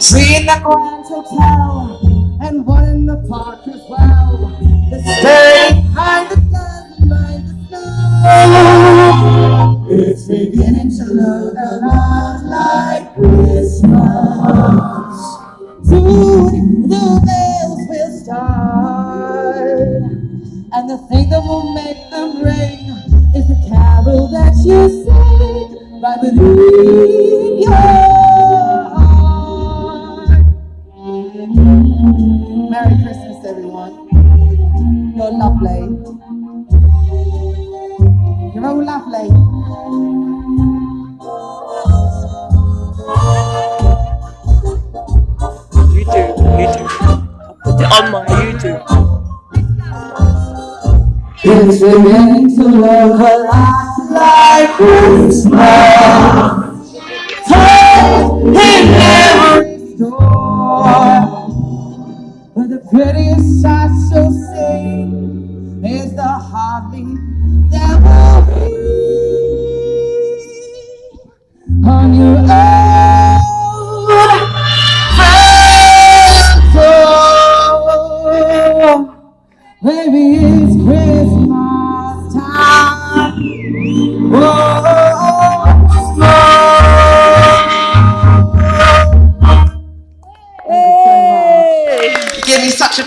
Three in the Grand Hotel and one in the park as well. The stay behind the doesn't the snow. It's beginning to look a lot like Christmas. Soon the bells will start, and the thing that will make them ring is the carol that you sing right within Merry Christmas, everyone. You're lovely. You're all lovely. YouTube, YouTube. I'll put it on my YouTube. It's beginning to look a lot like Christmas. The prettiest sight you'll see is the heartbeat that will be on your own front. Baby, it's Christmas time. Whoa. such a